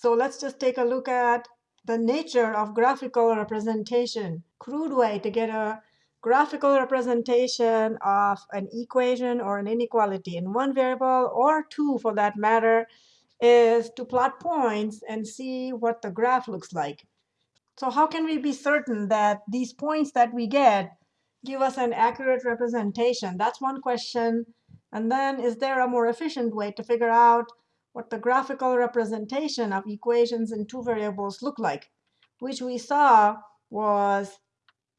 So let's just take a look at the nature of graphical representation. Crude way to get a graphical representation of an equation or an inequality in one variable or two for that matter is to plot points and see what the graph looks like. So how can we be certain that these points that we get give us an accurate representation? That's one question. And then is there a more efficient way to figure out what the graphical representation of equations in two variables look like, which we saw was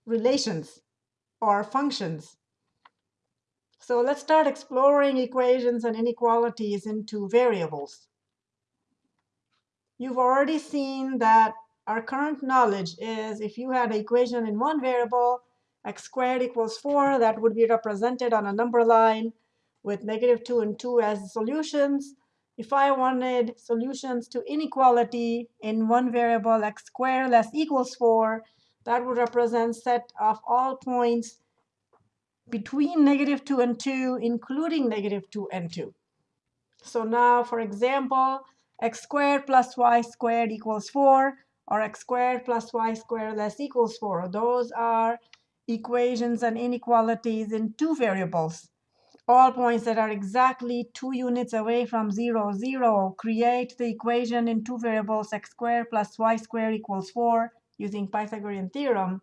relations or functions. So let's start exploring equations and inequalities in two variables. You've already seen that our current knowledge is if you had an equation in one variable, x squared equals 4, that would be represented on a number line with negative 2 and 2 as solutions. If I wanted solutions to inequality in one variable x squared less equals 4, that would represent set of all points between negative 2 and 2, including negative 2 and 2. So now, for example, x squared plus y squared equals 4, or x squared plus y squared less equals 4. Those are equations and inequalities in two variables. All points that are exactly two units away from 0, 0 create the equation in two variables x squared plus y squared equals 4 using Pythagorean theorem.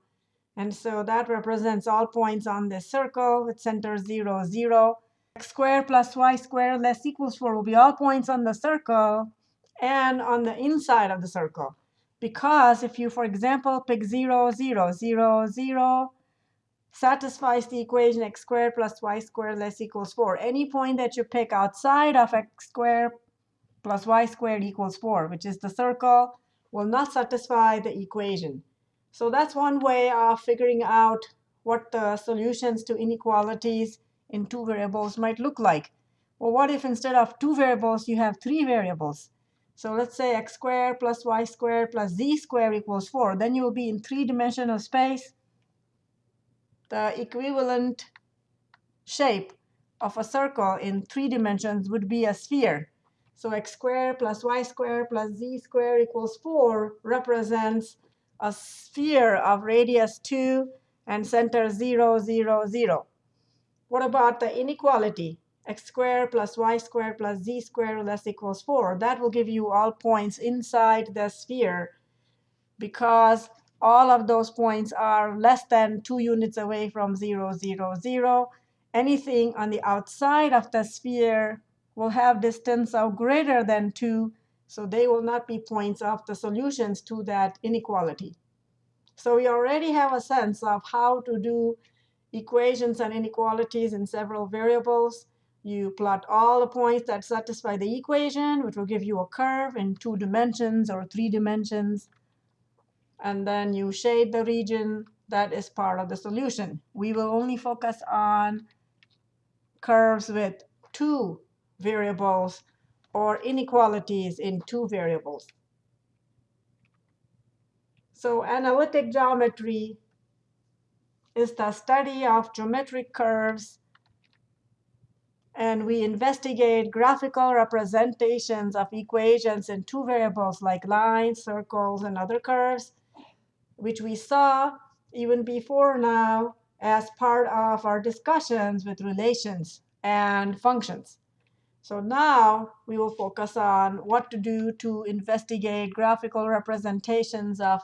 And so that represents all points on this circle with center 0, 0. x squared plus y squared less equals 4 will be all points on the circle and on the inside of the circle. Because if you, for example, pick 0, 0, 0, 0, satisfies the equation x squared plus y squared less equals 4. Any point that you pick outside of x squared plus y squared equals 4, which is the circle, will not satisfy the equation. So that's one way of figuring out what the solutions to inequalities in two variables might look like. Well, what if instead of two variables, you have three variables? So let's say x squared plus y squared plus z squared equals 4. Then you will be in three-dimensional space. The equivalent shape of a circle in three dimensions would be a sphere. So x squared plus y squared plus z squared equals 4 represents a sphere of radius 2 and center 0, 0, 0. What about the inequality? x squared plus y squared plus z squared less equals 4. That will give you all points inside the sphere because all of those points are less than 2 units away from 0, 0, 0. Anything on the outside of the sphere will have distance of greater than 2, so they will not be points of the solutions to that inequality. So we already have a sense of how to do equations and inequalities in several variables. You plot all the points that satisfy the equation, which will give you a curve in two dimensions or three dimensions. And then you shade the region that is part of the solution. We will only focus on curves with two variables or inequalities in two variables. So analytic geometry is the study of geometric curves and we investigate graphical representations of equations in two variables like lines, circles, and other curves, which we saw even before now as part of our discussions with relations and functions. So now we will focus on what to do to investigate graphical representations of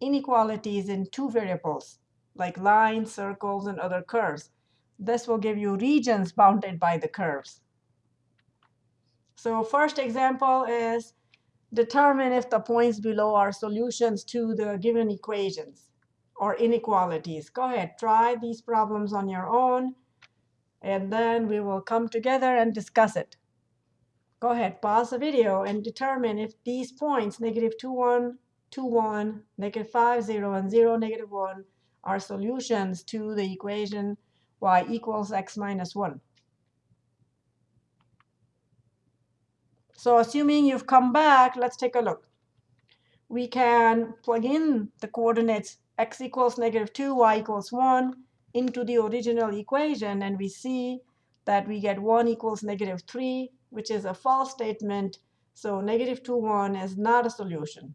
inequalities in two variables, like lines, circles, and other curves. This will give you regions bounded by the curves. So first example is determine if the points below are solutions to the given equations or inequalities. Go ahead, try these problems on your own, and then we will come together and discuss it. Go ahead, pause the video and determine if these points, negative 2, 1, 2, 1, negative 5, 0, and 0, negative 1, are solutions to the equation y equals x minus 1. So assuming you've come back, let's take a look. We can plug in the coordinates x equals negative 2, y equals 1 into the original equation, and we see that we get 1 equals negative 3, which is a false statement So negative 2, 1 is not a solution.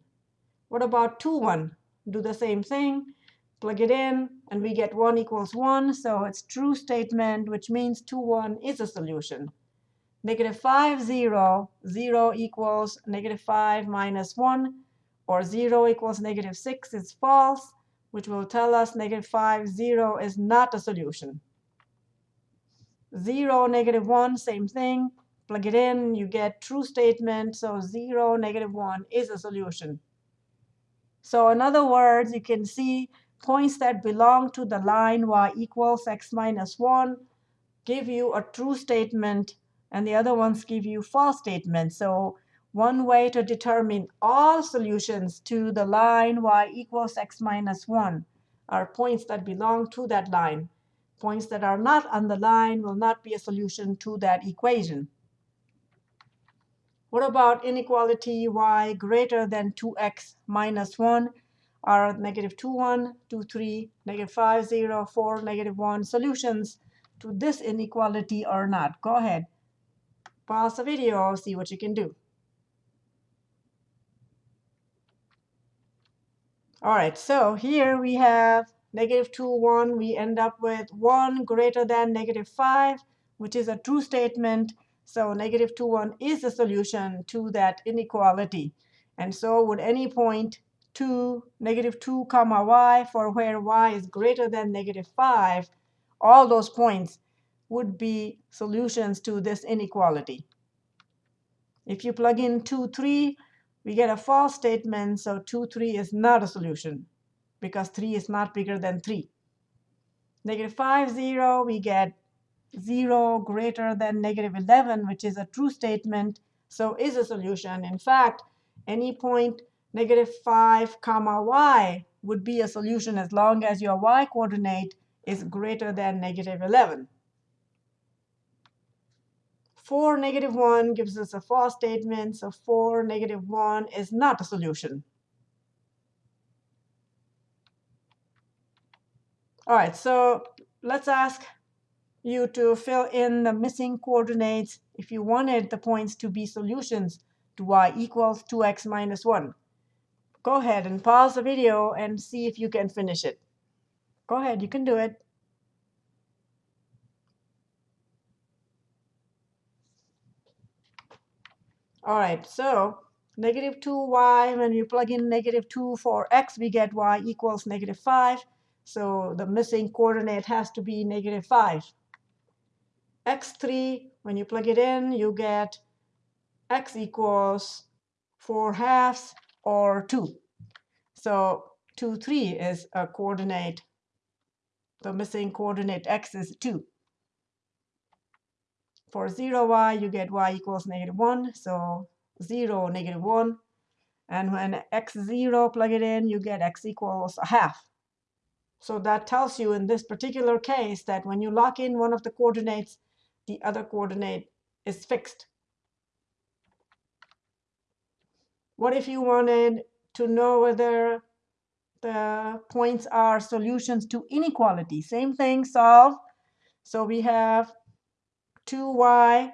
What about 2, 1? Do the same thing. Plug it in, and we get 1 equals 1. So it's true statement, which means 2, 1 is a solution. Negative 5, 0, 0 equals negative 5 minus 1, or 0 equals negative 6 is false, which will tell us negative 5, 0 is not a solution. 0, negative 1, same thing. Plug it in, you get true statement. So 0, negative 1 is a solution. So in other words, you can see points that belong to the line y equals x minus 1 give you a true statement, and the other ones give you false statements. So one way to determine all solutions to the line y equals x minus 1 are points that belong to that line. Points that are not on the line will not be a solution to that equation. What about inequality y greater than 2x minus 1 are negative 2, 1, 2, 3, negative 5, 0, 4, negative 1 solutions to this inequality or not? Go ahead. Pause the video, see what you can do. All right, so here we have negative 2, 1, we end up with 1 greater than negative 5, which is a true statement. So negative 2, 1 is the solution to that inequality. And so would any point 2, negative 2 comma y for where y is greater than negative 5, all those points would be solutions to this inequality. If you plug in 2, 3, we get a false statement. So 2, 3 is not a solution because 3 is not bigger than 3. Negative 5, 0, we get 0 greater than negative 11, which is a true statement, so is a solution. In fact, any point negative 5 comma y would be a solution as long as your y coordinate is greater than negative 11. 4, negative 1 gives us a false statement, so 4, negative 1 is not a solution. All right, so let's ask you to fill in the missing coordinates if you wanted the points to be solutions to y equals 2x minus 1. Go ahead and pause the video and see if you can finish it. Go ahead, you can do it. All right, so negative 2y, when we plug in negative 2 for x, we get y equals negative 5. So the missing coordinate has to be negative 5. x3, when you plug it in, you get x equals 4 halves or 2. So 2, 3 is a coordinate. The missing coordinate x is 2. For 0, y, you get y equals negative 1. So 0, negative 1. And when x0, plug it in, you get x equals a half. So that tells you in this particular case that when you lock in one of the coordinates, the other coordinate is fixed. What if you wanted to know whether the points are solutions to inequality? Same thing, solve. So we have 2y.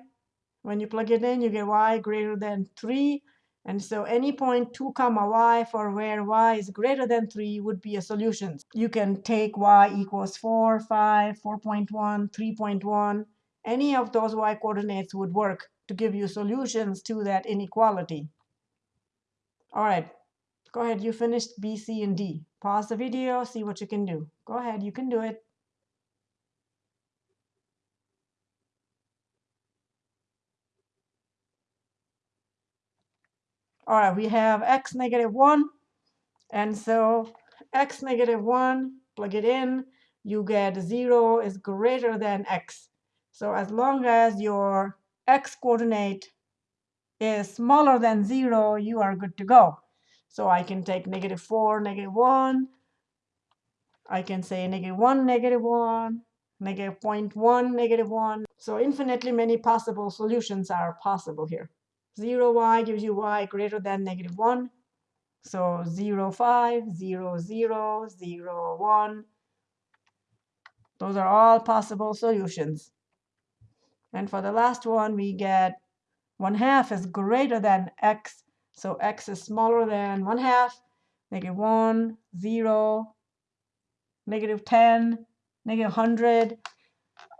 When you plug it in, you get y greater than 3. And so any point 2 comma y for where y is greater than 3 would be a solution. You can take y equals 4, 5, 4.1, 3.1. Any of those y coordinates would work to give you solutions to that inequality. All right, go ahead. You finished B, C, and D. Pause the video, see what you can do. Go ahead, you can do it. All right, we have x negative 1. And so x negative 1, plug it in, you get 0 is greater than x. So as long as your x coordinate is smaller than 0, you are good to go. So I can take negative 4, negative 1. I can say negative 1, negative 1, negative 0.1, negative 1. So infinitely many possible solutions are possible here. 0y gives you y greater than negative 1. So 0, 5, 0, 0, 0, 1. Those are all possible solutions. And for the last one, we get 1 half is greater than x. So x is smaller than 1 half, negative 1, 0, negative 10, negative 100.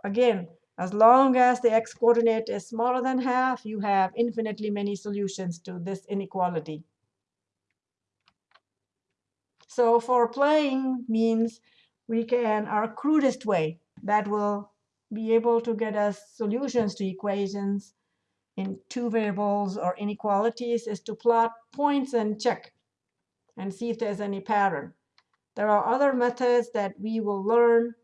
Again, as long as the x coordinate is smaller than half, you have infinitely many solutions to this inequality. So for playing means we can, our crudest way that will be able to get us solutions to equations in two variables or inequalities is to plot points and check and see if there's any pattern. There are other methods that we will learn.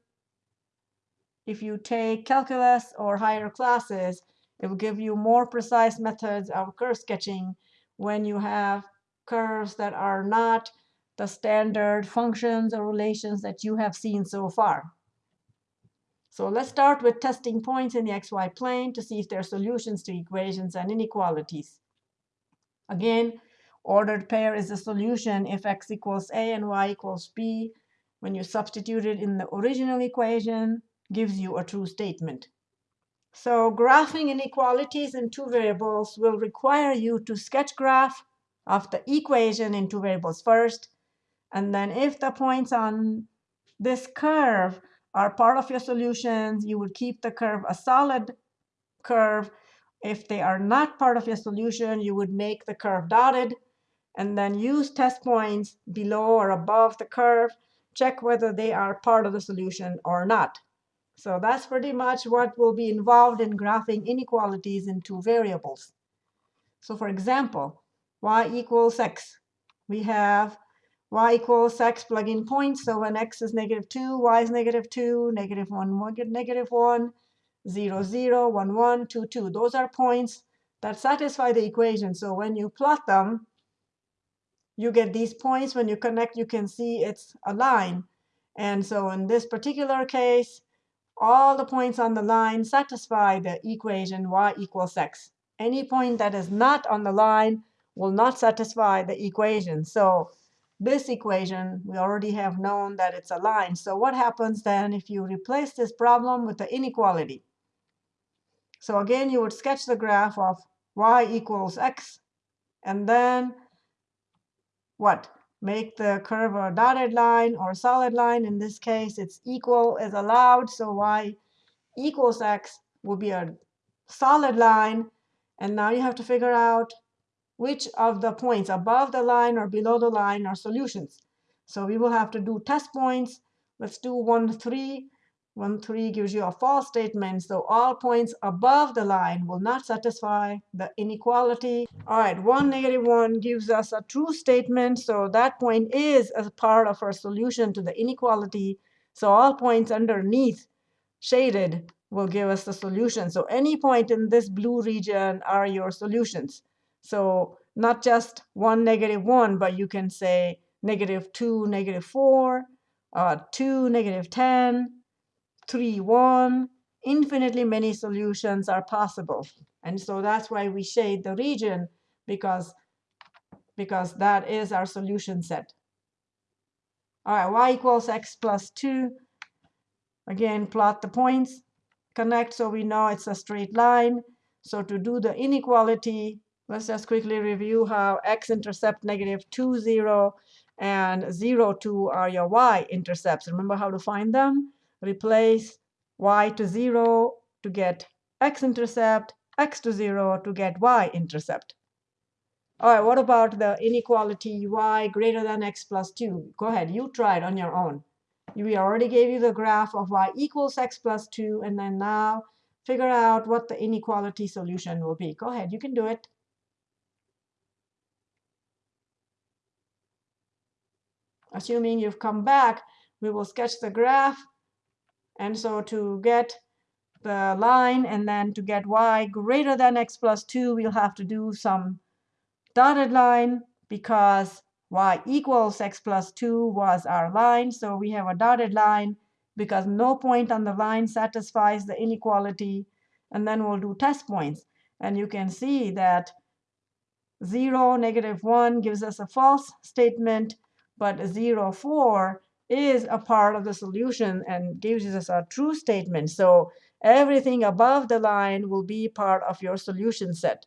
If you take calculus or higher classes, it will give you more precise methods of curve sketching when you have curves that are not the standard functions or relations that you have seen so far. So let's start with testing points in the xy plane to see if there are solutions to equations and inequalities. Again, ordered pair is a solution if x equals a and y equals b. When you substitute it in the original equation, gives you a true statement. So graphing inequalities in two variables will require you to sketch graph of the equation in two variables first. And then if the points on this curve are part of your solutions. You would keep the curve a solid curve. If they are not part of your solution, you would make the curve dotted and then use test points below or above the curve. Check whether they are part of the solution or not. So that's pretty much what will be involved in graphing inequalities in two variables. So for example, y equals x. We have y equals x, plug in points. So when x is negative 2, y is negative 2, negative 1, negative 1, 0, 0, 1, 1, 2, 2. Those are points that satisfy the equation. So when you plot them, you get these points. When you connect, you can see it's a line. And so in this particular case, all the points on the line satisfy the equation y equals x. Any point that is not on the line will not satisfy the equation. So this equation, we already have known that it's a line. So what happens then if you replace this problem with the inequality? So again, you would sketch the graph of y equals x, and then what? Make the curve a dotted line or solid line. In this case, it's equal is allowed. So y equals x will be a solid line. And now you have to figure out which of the points above the line or below the line are solutions. So we will have to do test points. Let's do 1, 3. 1, 3 gives you a false statement. So all points above the line will not satisfy the inequality. All right, 1, negative 1 gives us a true statement. So that point is a part of our solution to the inequality. So all points underneath shaded will give us the solution. So any point in this blue region are your solutions. So not just 1, negative 1, but you can say negative 2, negative 4, uh, 2, negative 10, 3, 1. Infinitely many solutions are possible. And so that's why we shade the region, because, because that is our solution set. All right, y equals x plus 2. Again, plot the points, connect so we know it's a straight line. So to do the inequality, Let's just quickly review how x-intercept negative 2, 0, and 0, 2 are your y-intercepts. Remember how to find them? Replace y to 0 to get x-intercept, x to 0 to get y-intercept. All right, what about the inequality y greater than x plus 2? Go ahead, you try it on your own. We already gave you the graph of y equals x plus 2, and then now figure out what the inequality solution will be. Go ahead, you can do it. Assuming you've come back, we will sketch the graph. And so to get the line and then to get y greater than x plus 2, we'll have to do some dotted line because y equals x plus 2 was our line. So we have a dotted line because no point on the line satisfies the inequality. And then we'll do test points. And you can see that 0, negative 1 gives us a false statement but 0, 4 is a part of the solution and gives us a true statement. So everything above the line will be part of your solution set.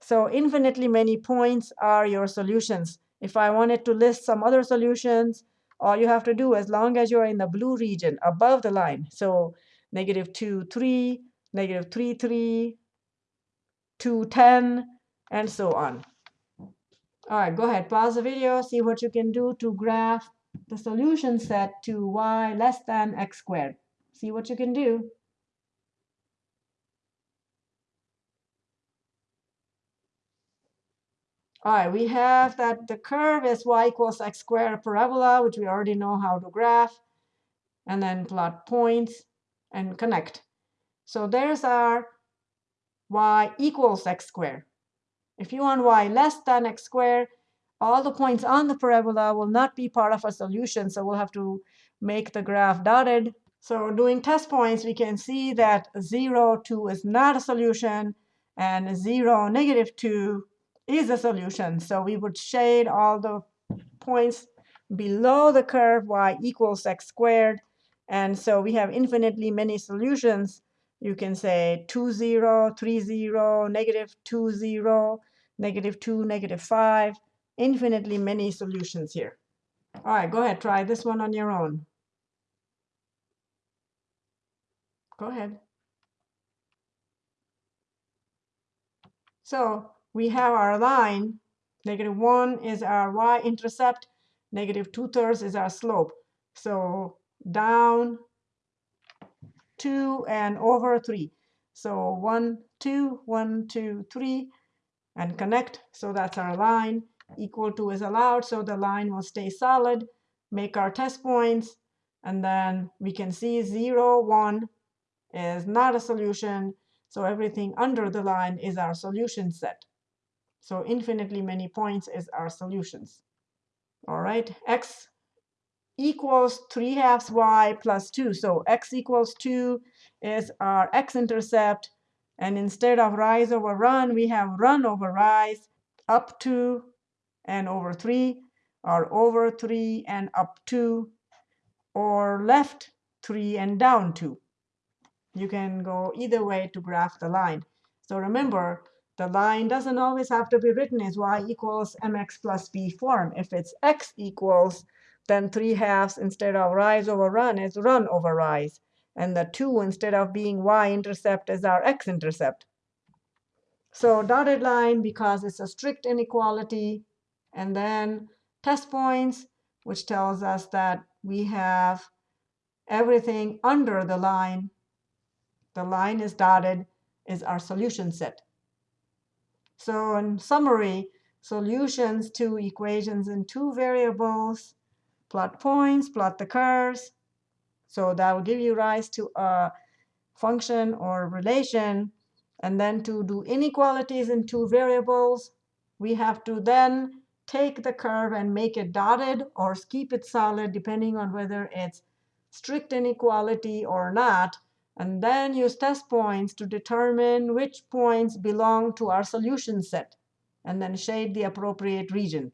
So infinitely many points are your solutions. If I wanted to list some other solutions, all you have to do as long as you're in the blue region above the line. So negative 2, 3, negative 3, 3, 2, 10, and so on. All right, go ahead, pause the video, see what you can do to graph the solution set to y less than x squared. See what you can do. All right, we have that the curve is y equals x squared parabola, which we already know how to graph, and then plot points and connect. So there's our y equals x squared. If you want y less than x squared, all the points on the parabola will not be part of a solution, so we'll have to make the graph dotted. So doing test points, we can see that 0, 2 is not a solution, and 0, negative 2 is a solution. So we would shade all the points below the curve y equals x squared. And so we have infinitely many solutions. You can say 2, 0, 3, 0, negative 2, 0, negative 2, negative 5, infinitely many solutions here. All right, go ahead, try this one on your own. Go ahead. So we have our line. Negative 1 is our y-intercept. Negative 2 thirds is our slope. So down 2 and over 3. So 1, 2, 1, 2, 3, and connect. So that's our line. Equal to is allowed, so the line will stay solid. Make our test points, and then we can see 0, 1 is not a solution. So everything under the line is our solution set. So infinitely many points is our solutions. All right, x equals 3 halves y plus 2. So x equals 2 is our x-intercept. And instead of rise over run, we have run over rise up 2 and over 3, or over 3 and up 2, or left 3 and down 2. You can go either way to graph the line. So remember, the line doesn't always have to be written as y equals mx plus b form. If it's x equals, then 3 halves instead of rise over run is run over rise. And the 2 instead of being y-intercept is our x-intercept. So dotted line because it's a strict inequality. And then test points, which tells us that we have everything under the line. The line is dotted is our solution set. So in summary, solutions to equations in two variables, plot points, plot the curves. So that will give you rise to a function or relation. And then to do inequalities in two variables, we have to then take the curve and make it dotted or keep it solid, depending on whether it's strict inequality or not and then use test points to determine which points belong to our solution set, and then shade the appropriate region.